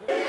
Gracias.